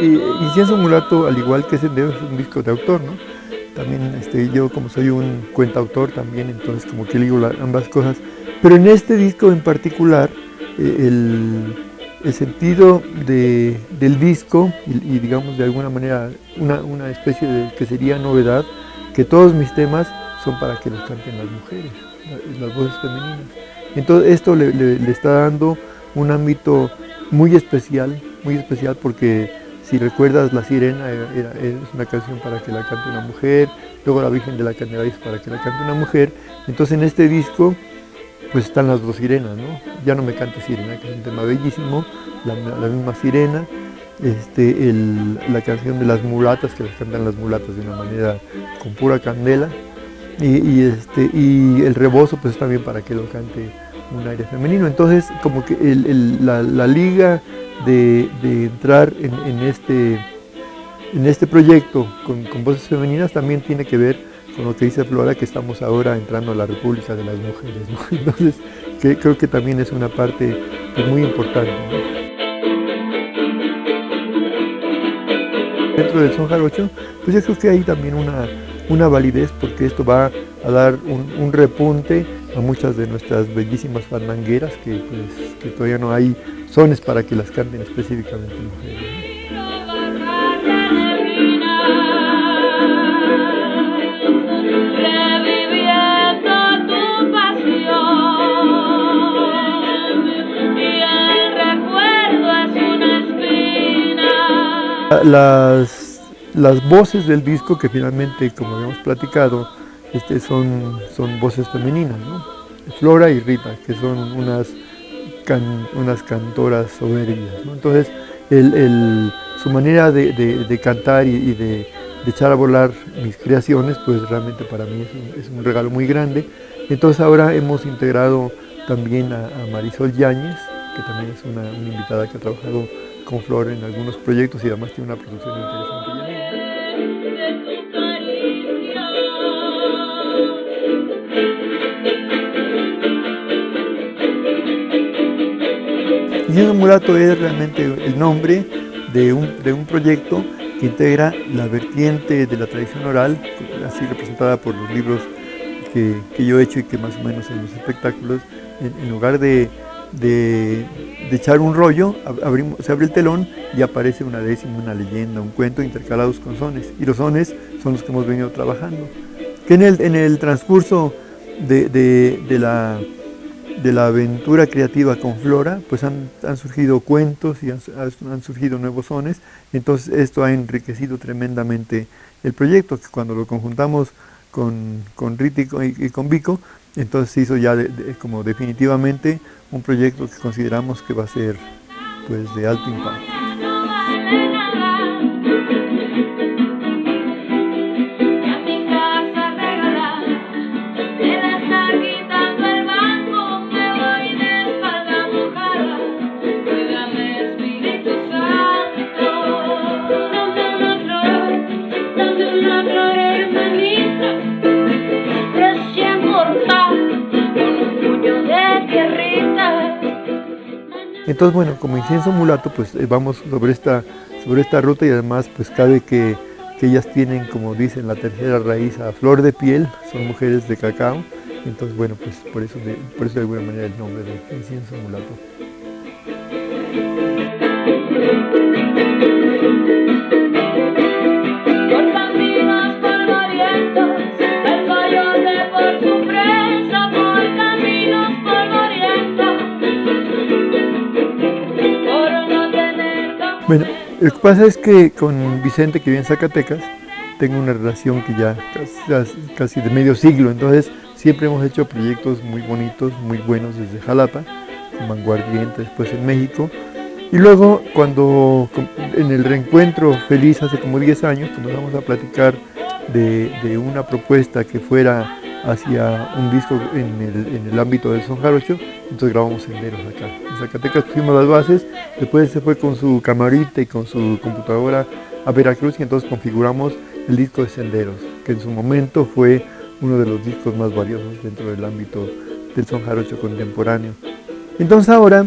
Incienso Mulato, al igual que Sendero, es un disco de autor, ¿no? También este, yo como soy un cuentautor también, entonces como que digo ambas cosas. Pero en este disco en particular, eh, el, el, sentido de, del disco y, digamos de alguna manera una, especie de que sería novedad, que todos mis temas son para que los canten las mujeres, las voces femeninas. Entonces esto le está dando un ámbito muy especial, muy especial porque si recuerdas La Sirena es una canción para que la cante una mujer, luego La Virgen de la Candelaria para que la cante una mujer, entonces en este disco pues están las dos sirenas, ¿no? Ya no me cante Sirena, que es un tema bellísimo, la, misma Sirena, este, la canción de las mulatas, que las cantan las mulatas de una manera con pura candela, y, y, este, y el rebozo pues también para que lo cante un aire femenino. Entonces, como que la, liga de, entrar en, este, en este proyecto con, voces femeninas también tiene que ver con lo que dice Flora, que estamos ahora entrando a la República de las Mujeres. Entonces, creo que también es una parte pues, muy importante. Dentro del son jarocho, pues yo creo que hay también una, una validez porque esto va a dar un repunte a muchas de nuestras bellísimas fandangueras que, pues, que todavía no hay sones para que las canten específicamente mujeres. Las, las voces del disco que finalmente, como habíamos platicado, este, son, son voces femeninas. Flora y Rita, que son unas, unas cantoras soberbias. Entonces, su manera de, de, cantar y, de, echar a volar mis creaciones, pues realmente para mí es un, regalo muy grande. Entonces ahora hemos integrado también a, Marisol Yáñez, que también es una, una, invitada que ha trabajado con Flor en algunos proyectos y además tiene una producción interesante. Incienso Mulato es realmente el nombre de un, de un proyecto que integra la vertiente de la tradición oral, así representada por los libros que, que yo he hecho y que más o menos en los espectáculos, en, lugar de, de, de, echar un rollo, se abre el telón y aparece una décima, una leyenda, un cuento intercalados con sones. Y los sones son los que hemos venido trabajando. Que en el, en el transcurso de, de la de la aventura creativa con Flora, pues han, han surgido cuentos y han, surgido nuevos sones, entonces esto ha enriquecido tremendamente el proyecto, que cuando lo conjuntamos con, con y, con Vico, entonces se hizo ya como definitivamente un proyecto que consideramos que va a ser pues de alto impacto. Entonces, bueno, como incienso mulato, pues eh, vamos sobre esta, sobre esta ruta y además pues cabe que, que, ellas tienen, como dicen, la tercera raíz a flor de piel, son mujeres de cacao, entonces bueno, pues por eso por eso de alguna manera el nombre de incienso mulato. Bueno, lo que pasa es que con Vicente, que vive en Zacatecas, tengo una relación que ya casi, de medio siglo, entonces siempre hemos hecho proyectos muy bonitos, muy buenos desde Jalapa, con Vanguardiente, después en México, y luego cuando en el reencuentro feliz hace como 10 años, comenzamos a platicar de una propuesta que fuera hacia un disco en el, ámbito del son jarocho, entonces grabamos senderos acá. En Zacatecas pusimos las bases, después se fue con su camarita y con su computadora a Veracruz y entonces configuramos el disco de senderos, que en su momento fue uno de los discos más valiosos dentro del ámbito del son jarocho contemporáneo. Entonces ahora,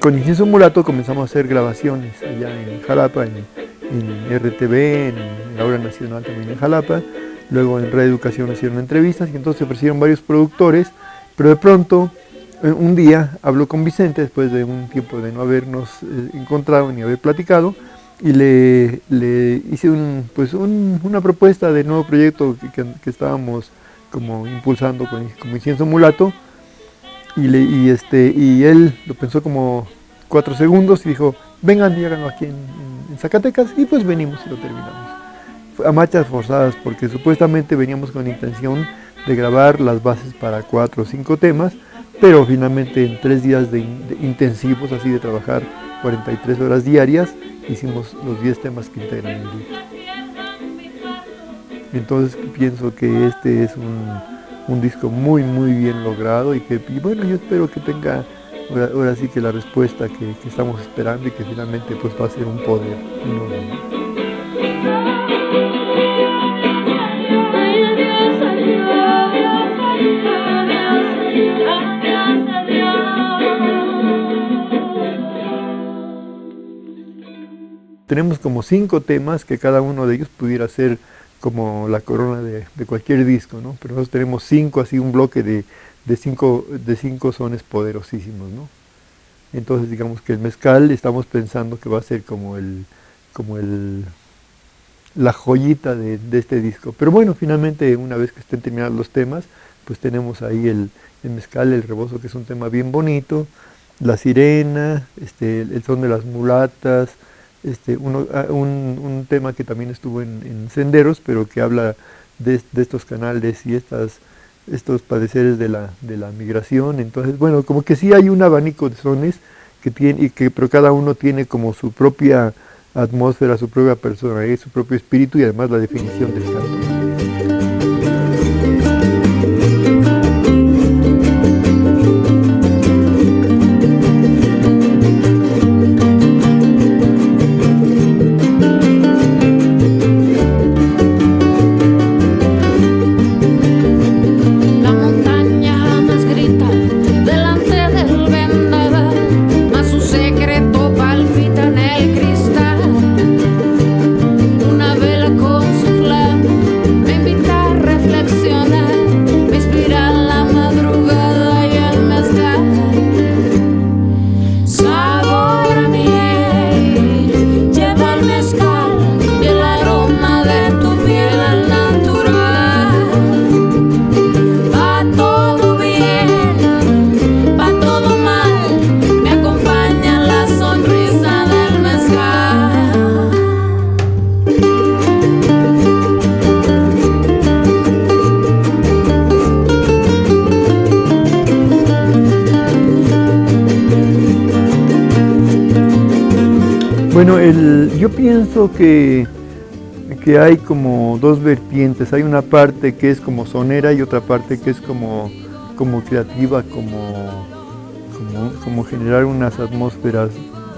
con Incienso Mulato comenzamos a hacer grabaciones allá en Jalapa, en, en RTV, en la Hora Nacional también en Jalapa, luego en Radio Educación hicieron entrevistas y entonces se ofrecieron varios productores, pero de pronto eh, un día habló con Vicente después de un tiempo de no habernos eh, encontrado ni haber platicado y le, hice pues una propuesta de nuevo proyecto que, estábamos como impulsando con, como Incienso Mulato y, este, y él lo pensó como cuatro segundos y dijo vengan y háganlo aquí en, Zacatecas y pues venimos y lo terminamos. A marchas forzadas porque supuestamente veníamos con intención de grabar las bases para cuatro o cinco temas pero finalmente en tres días de, intensivos, así de trabajar 43 horas diarias, hicimos los 10 temas que integran el libro. Entonces pienso que este es un, disco muy muy bien logrado y que bueno yo espero que tenga ahora, sí que la respuesta que, estamos esperando y que finalmente pues va a ser un poder. Tenemos como cinco temas que cada uno de ellos pudiera ser como la corona de, cualquier disco, ¿no? Pero nosotros tenemos cinco, así un bloque de, cinco, de cinco sones poderosísimos, ¿no? Entonces digamos que el mezcal estamos pensando que va a ser como el, como el, la joyita de, este disco. Pero bueno, finalmente una vez que estén terminados los temas, pues tenemos ahí el, mezcal, el rebozo, que es un tema bien bonito, la sirena, este, el son de las mulatas, este, ah, un, tema que también estuvo en, Senderos, pero que habla de, estos canales y estas, estos padeceres de la, de la migración. Entonces, bueno, como que sí hay un abanico de sones, que tiene, y que, pero cada uno tiene como su propia atmósfera, su propia personalidad, su propio espíritu y además la definición del canto. Bueno, yo pienso que, que hay como dos vertientes. Hay una parte que es como sonera y otra parte que es como, como creativa, como, como, generar unas atmósferas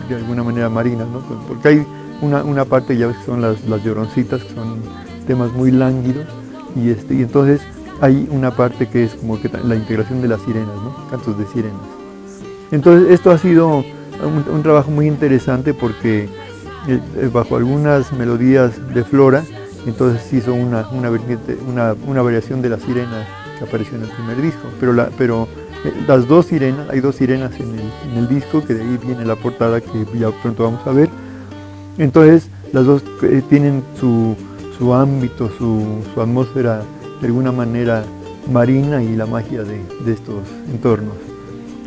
de alguna manera marinas, ¿no? Porque hay una, una parte ya son las, las lloroncitas, que son temas muy lánguidos, y, este, y entonces hay una parte que es como que la integración de las sirenas, ¿no? cantos de sirenas. Entonces esto ha sido un, trabajo muy interesante porque bajo algunas melodías de Flora, entonces hizo una, una, variación de la sirena que apareció en el primer disco, pero, pero eh, las dos sirenas, hay dos sirenas en el, en el, disco, que de ahí viene la portada que ya pronto vamos a ver, entonces las dos tienen su, su ámbito, su, su, atmósfera de alguna manera marina y la magia de, de estos entornos.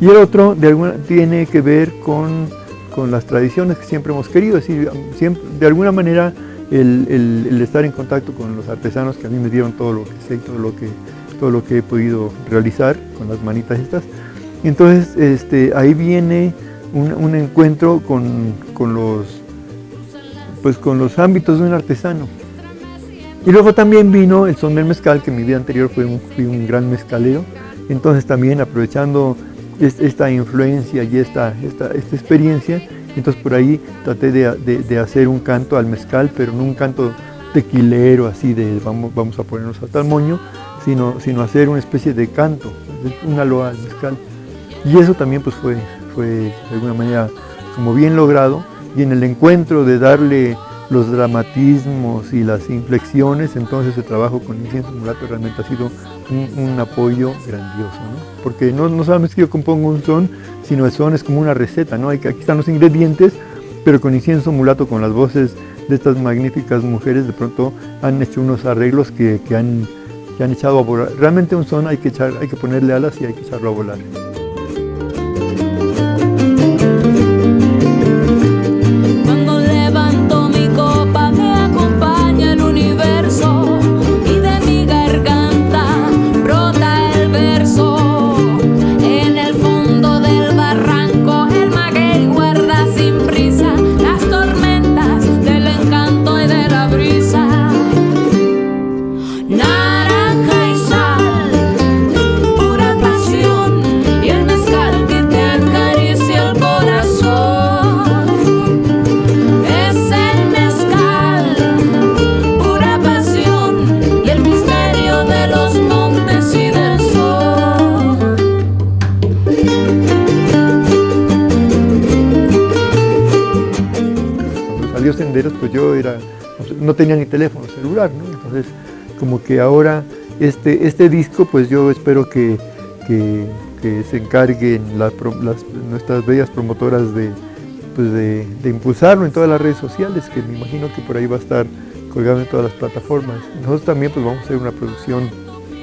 Y el otro de alguna, tiene que ver con, con, las tradiciones que siempre hemos querido, es decir, siempre, de alguna manera el, el, estar en contacto con los artesanos que a mí me dieron todo lo que sé todo lo que, todo lo que he podido realizar con las manitas estas. Entonces este, ahí viene un, un encuentro con, con, los, pues, con los ámbitos de un artesano. Y luego también vino el son del mezcal, que en mi vida anterior fue un, fui un gran mezcalero. Entonces también aprovechando esta influencia y esta, esta, esta experiencia, entonces por ahí traté de, hacer un canto al mezcal, pero no un canto tequilero, así de vamos, vamos a ponernos a tal moño, sino, sino hacer una especie de canto, una loa al mezcal. Y eso también pues fue, fue de alguna manera como bien logrado, y en el encuentro de darle los dramatismos y las inflexiones, entonces el trabajo con incienso mulato realmente ha sido un, apoyo grandioso, ¿no? porque no, no solamente que yo compongo un son, sino el son es como una receta, ¿no? aquí están los ingredientes, pero con incienso mulato, con las voces de estas magníficas mujeres, de pronto han hecho unos arreglos que, que han, que han echado a volar. Realmente un son hay que, echar, hay que ponerle alas y hay que echarlo a volar. No tenía ni teléfono celular, Entonces, como que ahora este, este disco, pues yo espero que, se encarguen las, nuestras bellas promotoras pues de, de, impulsarlo en todas las redes sociales, que me imagino que por ahí va a estar colgado en todas las plataformas. Nosotros también pues vamos a hacer una producción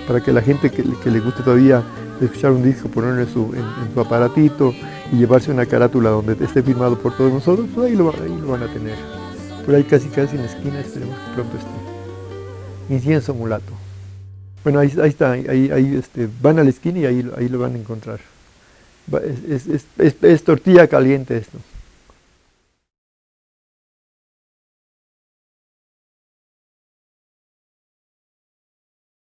para que la gente que, le guste todavía escuchar un disco, ponerlo en su, en, su aparatito y llevarse una carátula donde esté firmado por todos nosotros, pues ahí lo, ahí lo van a tener por ahí casi casi en la esquina, esperemos que pronto esté. Incienso mulato. Bueno, ahí, está, ahí, ahí este, van a la esquina y ahí, ahí lo van a encontrar. es tortilla caliente esto.